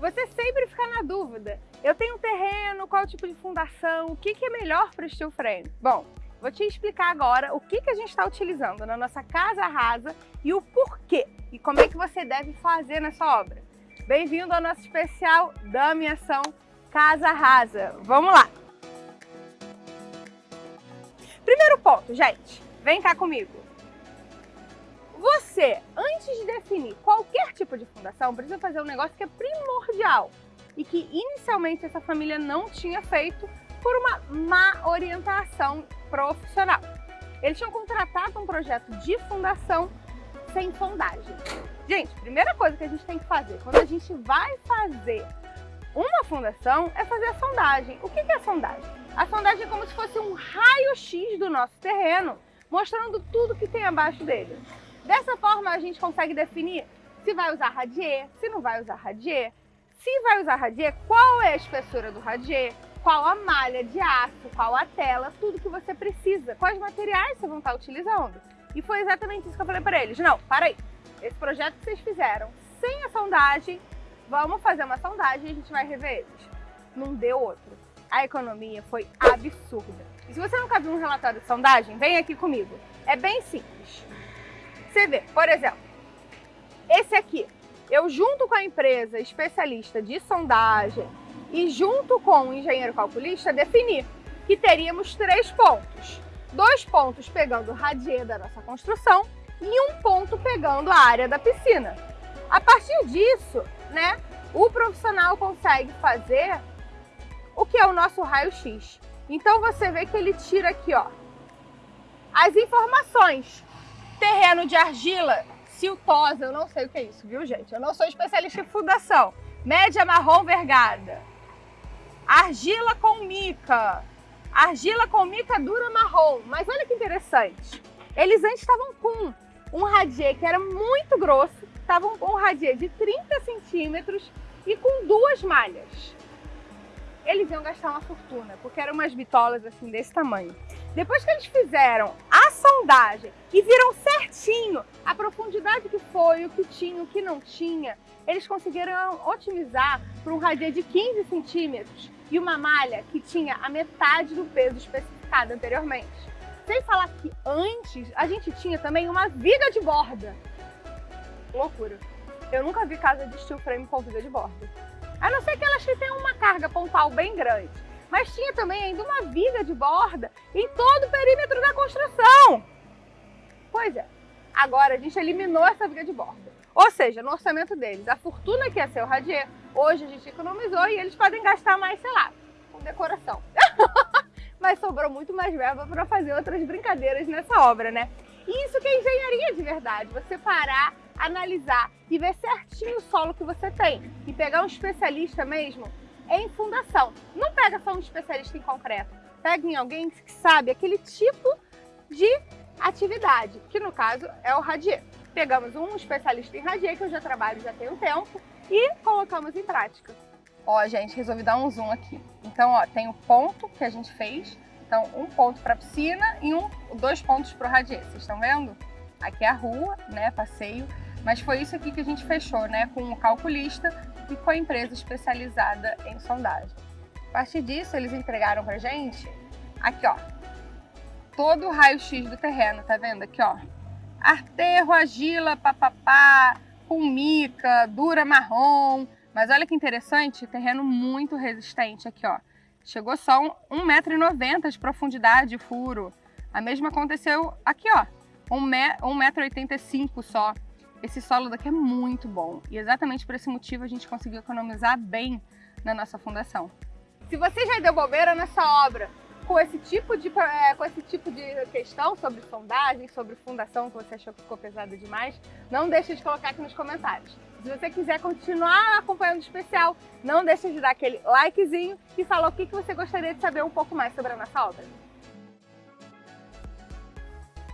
Você sempre fica na dúvida. Eu tenho um terreno, qual tipo de fundação, o que, que é melhor para o steel frame? Bom, vou te explicar agora o que, que a gente está utilizando na nossa casa rasa e o porquê e como é que você deve fazer nessa obra. Bem-vindo ao nosso especial da minha ação Casa Rasa. Vamos lá! Primeiro ponto, gente, vem cá comigo. Você, tipo de fundação, precisa fazer um negócio que é primordial e que inicialmente essa família não tinha feito por uma má orientação profissional. Eles tinham contratado um projeto de fundação sem sondagem. Gente, primeira coisa que a gente tem que fazer quando a gente vai fazer uma fundação é fazer a sondagem. O que é a sondagem? A sondagem é como se fosse um raio-x do nosso terreno, mostrando tudo que tem abaixo dele. Dessa forma, a gente consegue definir se vai usar radier, se não vai usar radier. Se vai usar radier, qual é a espessura do radier, qual a malha de aço, qual a tela, tudo que você precisa, quais materiais você vão estar utilizando. E foi exatamente isso que eu falei para eles. Não, para aí. Esse projeto que vocês fizeram sem a sondagem, vamos fazer uma sondagem e a gente vai rever eles. Não deu outro. A economia foi absurda. E se você nunca viu um relatório de sondagem, vem aqui comigo. É bem simples. Você vê, por exemplo, esse aqui, eu junto com a empresa especialista de sondagem e junto com o engenheiro calculista defini que teríamos três pontos. Dois pontos pegando o radier da nossa construção e um ponto pegando a área da piscina. A partir disso, né, o profissional consegue fazer o que é o nosso raio-x. Então você vê que ele tira aqui, ó, as informações Terreno de argila, siltosa, eu não sei o que é isso, viu gente? Eu não sou especialista em fundação. Média marrom vergada. Argila com mica. Argila com mica dura marrom. Mas olha que interessante. Eles antes estavam com um radier que era muito grosso, estavam com um radier de 30 centímetros e com duas malhas eles iam gastar uma fortuna, porque eram umas bitolas assim desse tamanho. Depois que eles fizeram a sondagem e viram certinho a profundidade que foi, o que tinha, o que não tinha, eles conseguiram otimizar para um radier de 15 centímetros e uma malha que tinha a metade do peso especificado anteriormente. Sem falar que antes a gente tinha também uma viga de borda. Loucura. Eu nunca vi casa de steel frame com viga de borda. A não ser que elas tenham uma carga pontual bem grande. Mas tinha também ainda uma viga de borda em todo o perímetro da construção. Pois é, agora a gente eliminou essa viga de borda. Ou seja, no orçamento deles, a fortuna que ia ser o radier, hoje a gente economizou e eles podem gastar mais, sei lá, com decoração. Mas sobrou muito mais verba para fazer outras brincadeiras nessa obra, né? Isso que é engenharia de verdade, você parar analisar e ver certinho o solo que você tem e pegar um especialista mesmo em fundação. Não pega só um especialista em concreto, pega em alguém que sabe aquele tipo de atividade, que no caso é o radier. Pegamos um especialista em radier, que eu já trabalho já tem um tempo, e colocamos em prática. Ó, gente, resolvi dar um zoom aqui. Então, ó, tem o ponto que a gente fez, então um ponto para piscina e um, dois pontos para o radier, vocês estão vendo? Aqui é a rua, né, passeio. Mas foi isso aqui que a gente fechou, né, com o calculista e com a empresa especializada em sondagem. A partir disso, eles entregaram pra gente, aqui ó, todo o raio-x do terreno, tá vendo aqui ó? Arterro, argila, papapá, com mica, dura marrom, mas olha que interessante, terreno muito resistente aqui ó. Chegou só 1,90m de profundidade de furo. A mesma aconteceu aqui ó, 1,85m só. Esse solo daqui é muito bom e exatamente por esse motivo a gente conseguiu economizar bem na nossa fundação. Se você já deu bobeira nessa obra com esse tipo de, é, com esse tipo de questão sobre sondagem, sobre fundação que você achou que ficou pesada demais, não deixe de colocar aqui nos comentários. Se você quiser continuar acompanhando o especial, não deixe de dar aquele likezinho e falar o que você gostaria de saber um pouco mais sobre a nossa obra.